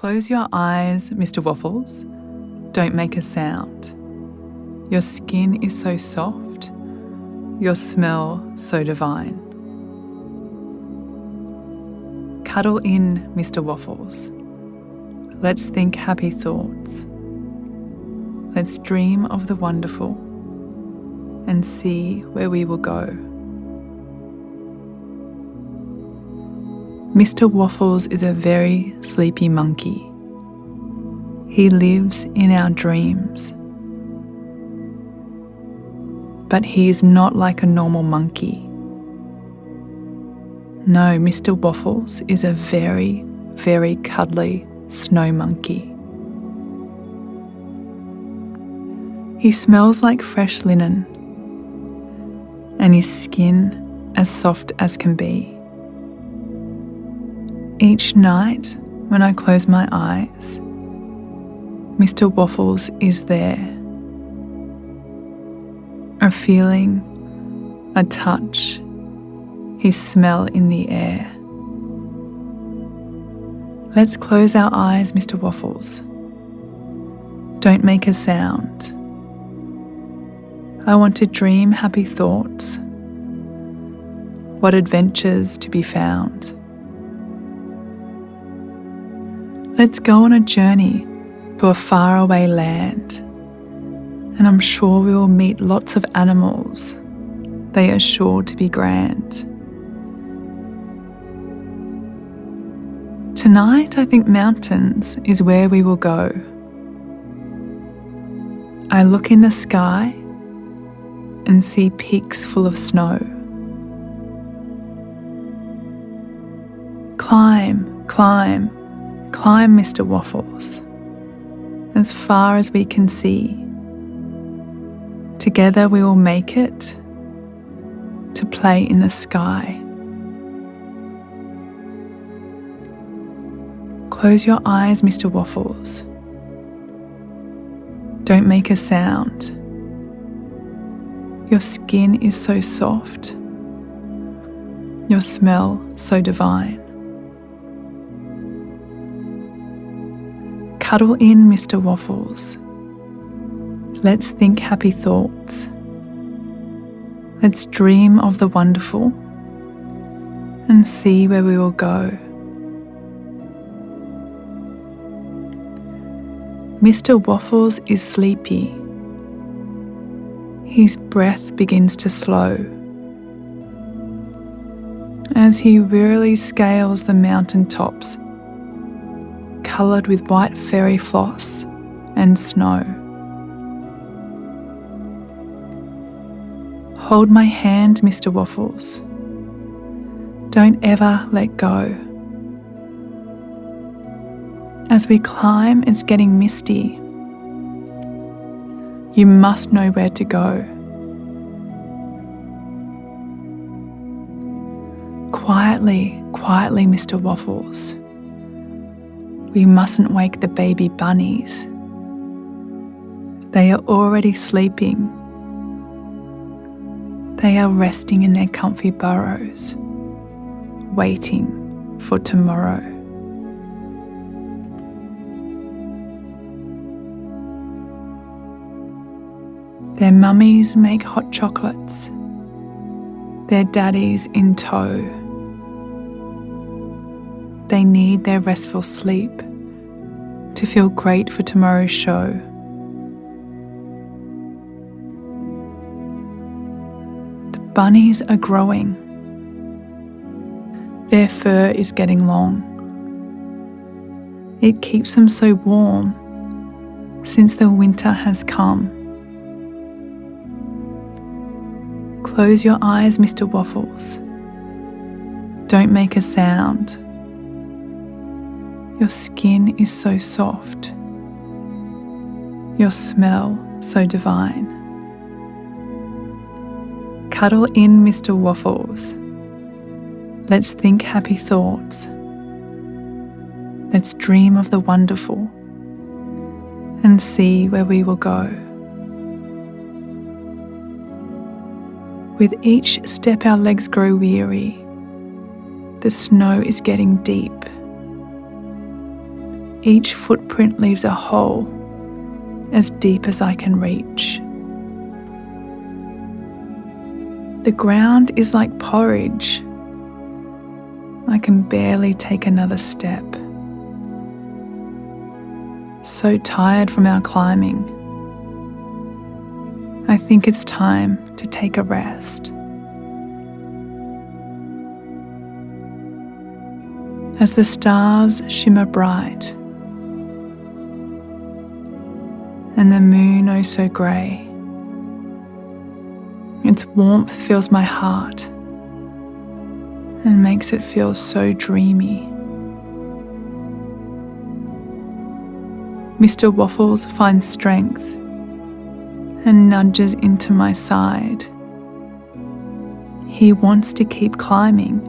Close your eyes, Mr. Waffles. Don't make a sound. Your skin is so soft, your smell so divine. Cuddle in, Mr. Waffles. Let's think happy thoughts. Let's dream of the wonderful and see where we will go. Mr. Waffles is a very sleepy monkey. He lives in our dreams. But he is not like a normal monkey. No, Mr. Waffles is a very, very cuddly snow monkey. He smells like fresh linen, and his skin as soft as can be. Each night, when I close my eyes, Mr. Waffles is there. A feeling, a touch, his smell in the air. Let's close our eyes, Mr. Waffles. Don't make a sound. I want to dream happy thoughts. What adventures to be found. Let's go on a journey to a faraway land, and I'm sure we will meet lots of animals. They are sure to be grand. Tonight, I think mountains is where we will go. I look in the sky and see peaks full of snow. Climb, climb, climb, Mr. Waffles, as far as we can see. Together we will make it to play in the sky. Close your eyes, Mr. Waffles. Don't make a sound. Your skin is so soft. Your smell so divine. Cuddle in, Mr. Waffles. Let's think happy thoughts. Let's dream of the wonderful and see where we will go. Mr. Waffles is sleepy. His breath begins to slow. As he wearily scales the mountain tops, coloured with white fairy floss and snow. Hold my hand, Mr. Waffles. Don't ever let go. As we climb, it's getting misty. You must know where to go. Quietly, quietly, Mr. Waffles. We mustn't wake the baby bunnies. They are already sleeping. They are resting in their comfy burrows, waiting for tomorrow. Their mummies make hot chocolates, their daddies in tow. They need their restful sleep to feel great for tomorrow's show. The bunnies are growing. Their fur is getting long. It keeps them so warm since the winter has come. Close your eyes, Mr. Waffles. Don't make a sound. Your skin is so soft. Your smell so divine. Cuddle in, Mr. Waffles. Let's think happy thoughts. Let's dream of the wonderful and see where we will go. With each step, our legs grow weary. The snow is getting deep. Each footprint leaves a hole as deep as I can reach. The ground is like porridge. I can barely take another step. So tired from our climbing. I think it's time to take a rest. As the stars shimmer bright and the moon oh so grey, its warmth fills my heart and makes it feel so dreamy. Mr. Waffles finds strength and nudges into my side. He wants to keep climbing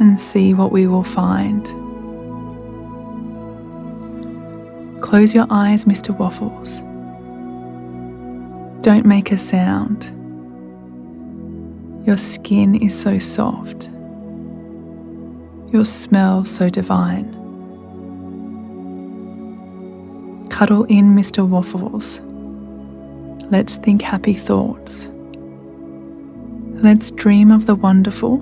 and see what we will find. Close your eyes, Mr. Waffles. Don't make a sound. Your skin is so soft. Your smell so divine. Cuddle in, Mr. Waffles. Let's think happy thoughts. Let's dream of the wonderful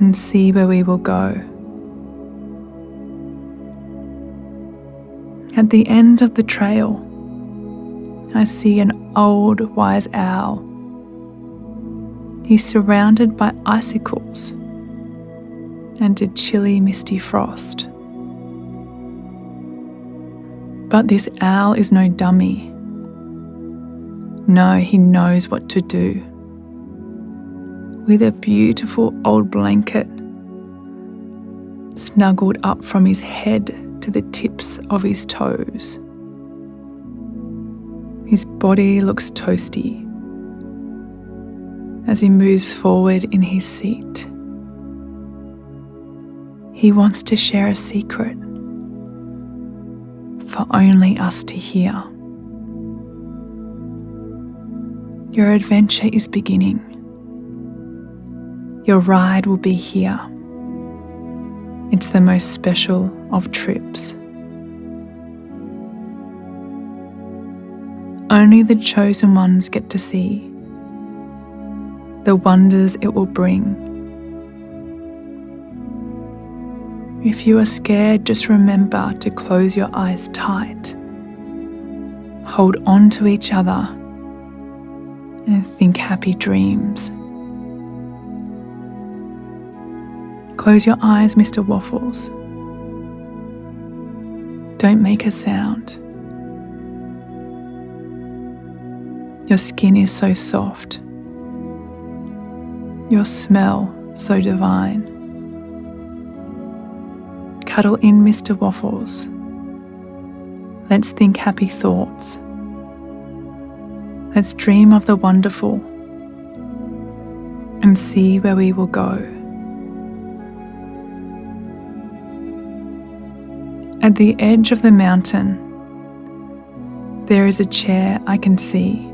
and see where we will go. At the end of the trail, I see an old wise owl. He's surrounded by icicles and a chilly, misty frost. But this owl is no dummy. No, he knows what to do. With a beautiful old blanket snuggled up from his head to the tips of his toes. His body looks toasty as he moves forward in his seat. He wants to share a secret for only us to hear. Your adventure is beginning. Your ride will be here. It's the most special of trips. Only the chosen ones get to see the wonders it will bring. If you are scared, just remember to close your eyes tight. Hold on to each other and think happy dreams. Close your eyes, Mr. Waffles. Don't make a sound. Your skin is so soft. Your smell so divine. Cuddle in, Mr. Waffles. Let's think happy thoughts. Let's dream of the wonderful and see where we will go. At the edge of the mountain, there is a chair I can see.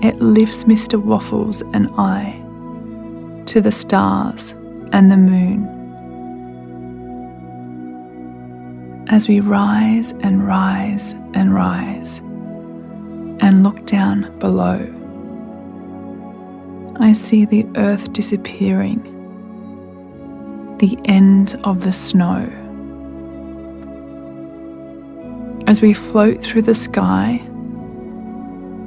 It lifts Mr. Waffles and I to the stars and the moon. As we rise and rise and rise and look down below, I see the earth disappearing, the end of the snow. As we float through the sky,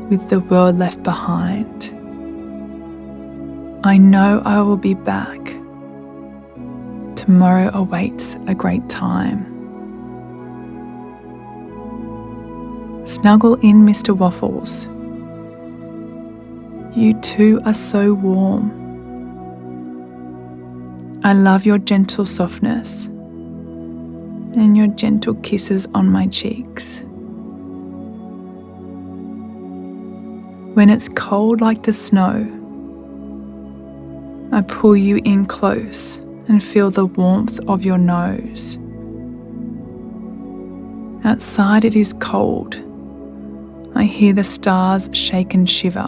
with the world left behind. I know I will be back. Tomorrow awaits a great time. Snuggle in, Mr. Waffles. You two are so warm. I love your gentle softness and your gentle kisses on my cheeks. When it's cold like the snow, I pull you in close and feel the warmth of your nose. Outside it is cold. I hear the stars shake and shiver.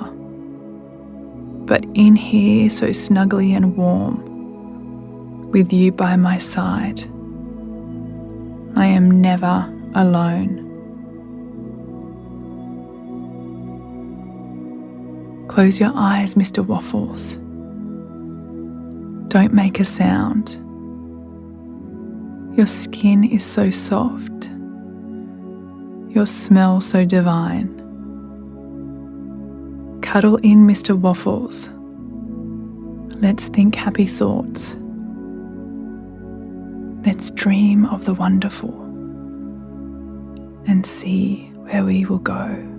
But in here, so snugly and warm, with you by my side. I am never alone. Close your eyes, Mr. Waffles. Don't make a sound. Your skin is so soft. Your smell so divine. Cuddle in, Mr. Waffles. Let's think happy thoughts. Let's dream of the wonderful and see where we will go.